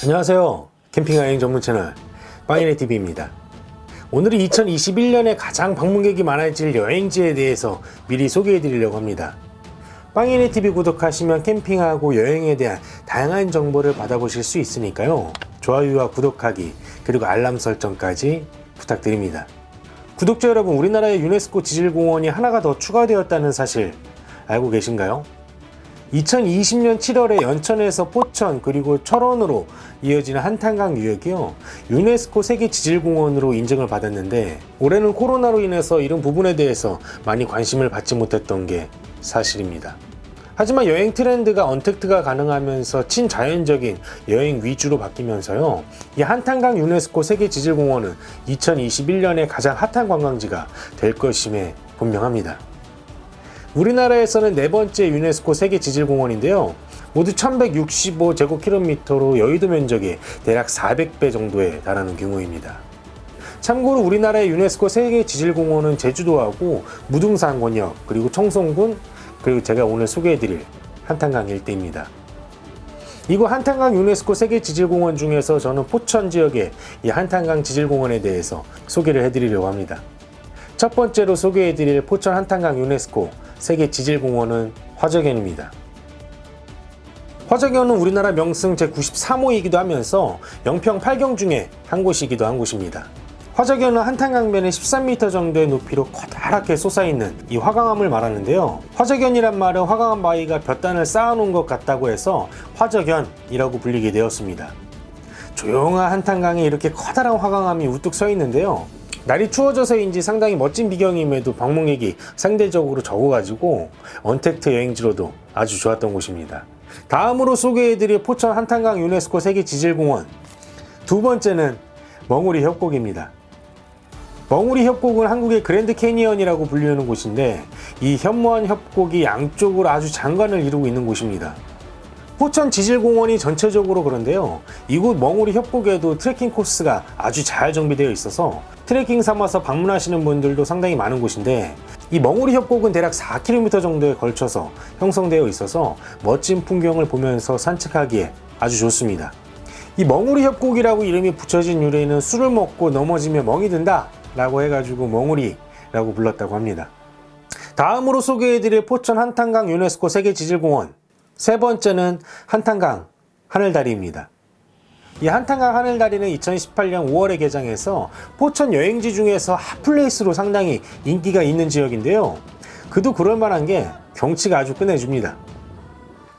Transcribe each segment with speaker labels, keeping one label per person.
Speaker 1: 안녕하세요. 캠핑 여행 전문 채널 빵이네 TV입니다. 오늘은 2021년에 가장 방문객이 많아질 여행지에 대해서 미리 소개해 드리려고 합니다. 빵이네 TV 구독하시면 캠핑하고 여행에 대한 다양한 정보를 받아보실 수 있으니까요. 좋아요와 구독하기 그리고 알람 설정까지 부탁드립니다. 구독자 여러분 우리나라의 유네스코 지질공원이 하나가 더 추가되었다는 사실 알고 계신가요? 2020년 7월에 연천에서 포천 그리고 철원으로 이어지는 한탄강 유역이요. 유네스코 세계 지질공원으로 인증을 받았는데 올해는 코로나로 인해서 이런 부분에 대해서 많이 관심을 받지 못했던 게 사실입니다. 하지만 여행 트렌드가 언택트가 가능하면서 친자연적인 여행 위주로 바뀌면서요. 이 한탄강 유네스코 세계 지질공원은 2021년에 가장 핫한 관광지가 될 것임에 분명합니다 우리나라에서는 네 번째 유네스코 세계 지질공원인데요. 모두 1165제곱킬로미터로 여의도 면적의 대략 400배 정도에 달하는 규모입니다. 참고로 우리나라의 유네스코 세계 지질공원은 제주도하고 무등산 권역 그리고 청송군 그리고 제가 오늘 소개해드릴 한탄강 일대입니다. 이곳 한탄강 유네스코 세계 지질공원 중에서 저는 포천 지역의 이 한탄강 지질공원에 대해서 소개를 해드리려고 합니다. 첫 번째로 소개해드릴 포천 한탄강 유네스코 세계 지질공원은 화적연입니다. 화적연은 우리나라 명승 제93호이기도 하면서 영평 8경 중에 한 곳이기도 한 곳입니다. 화적연은 한탄강변에 13m 정도의 높이로 커다랗게 솟아있는 이 화강암을 말하는데요. 화적연이란 말은 화강암 바위가 볕단을 쌓아놓은 것 같다고 해서 화적연이라고 불리게 되었습니다. 조용한 한탄강에 이렇게 커다란 화강암이 우뚝 서 있는데요. 날이 추워져서인지 상당히 멋진 비경임에도 방문객이 상대적으로 적어가지고 언택트 여행지로도 아주 좋았던 곳입니다. 다음으로 소개해드릴 포천 한탄강 유네스코 세계지질공원 두 번째는 멍우리 협곡입니다. 멍우리 협곡은 한국의 그랜드 캐니언이라고 불리는 곳인데 이 현무암 협곡이 양쪽으로 아주 장관을 이루고 있는 곳입니다. 포천 지질공원이 전체적으로 그런데요. 이곳 멍우리 협곡에도 트레킹 코스가 아주 잘 정비되어 있어서 트레킹 삼아서 방문하시는 분들도 상당히 많은 곳인데 이 멍우리 협곡은 대략 4km 정도에 걸쳐서 형성되어 있어서 멋진 풍경을 보면서 산책하기에 아주 좋습니다. 이 멍우리 협곡이라고 이름이 붙여진 유래는 술을 먹고 넘어지면 멍이 든다 라고 해가지고 멍우리라고 불렀다고 합니다. 다음으로 소개해드릴 포천 한탄강 유네스코 세계지질공원 세 번째는 한탄강 하늘다리입니다. 이 한탄강 하늘다리는 2018년 5월에 개장해서 포천 여행지 중에서 hot place로 상당히 인기가 있는 지역인데요. 그도 그럴만한 게 경치가 아주 끝내줍니다.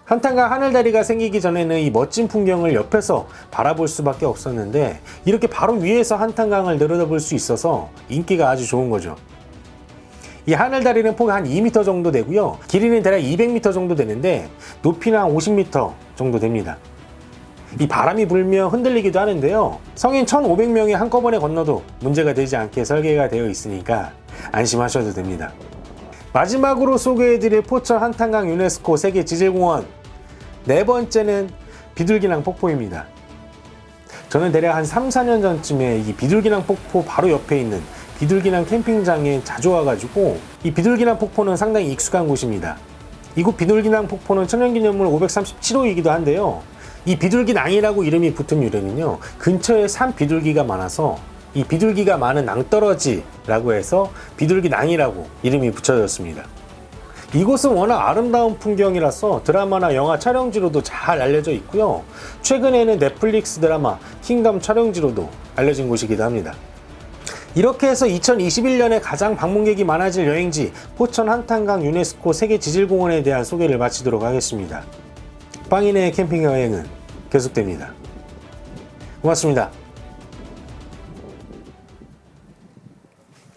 Speaker 1: 한탄강 하늘다리가 생기기 전에는 이 멋진 풍경을 옆에서 바라볼 수밖에 없었는데 이렇게 바로 위에서 한탄강을 내려다볼 수 있어서 인기가 아주 좋은 거죠. 이 하늘 다리는 폭이 한 2m 정도 되고요. 길이는 대략 200m 정도 되는데 높이는 한 50m 정도 됩니다. 이 바람이 불면 흔들리기도 하는데요. 성인 1,500명이 한꺼번에 건너도 문제가 되지 않게 설계가 되어 있으니까 안심하셔도 됩니다. 마지막으로 소개해드릴 포천 한탄강 유네스코 세계 지질공원 네 번째는 비둘기낭 폭포입니다. 저는 대략 한 3, 4년 전쯤에 이 비둘기낭 폭포 바로 옆에 있는 비둘기낭 캠핑장에 자주 와가지고 이 비둘기낭 폭포는 상당히 익숙한 곳입니다. 이곳 비둘기낭 폭포는 천연기념물 537호이기도 한데요. 이 비둘기낭이라고 이름이 붙은 유래는요. 근처에 산 비둘기가 많아서 이 비둘기가 많은 낭떠러지라고 해서 비둘기낭이라고 이름이 붙여졌습니다. 이곳은 워낙 아름다운 풍경이라서 드라마나 영화 촬영지로도 잘 알려져 있고요. 최근에는 넷플릭스 드라마 킹덤 촬영지로도 알려진 곳이기도 합니다. 이렇게 해서 2021년에 가장 방문객이 많아질 여행지 포천 한탄강 유네스코 세계지질공원에 대한 소개를 마치도록 하겠습니다. 빵인의 캠핑 여행은 계속됩니다. 고맙습니다.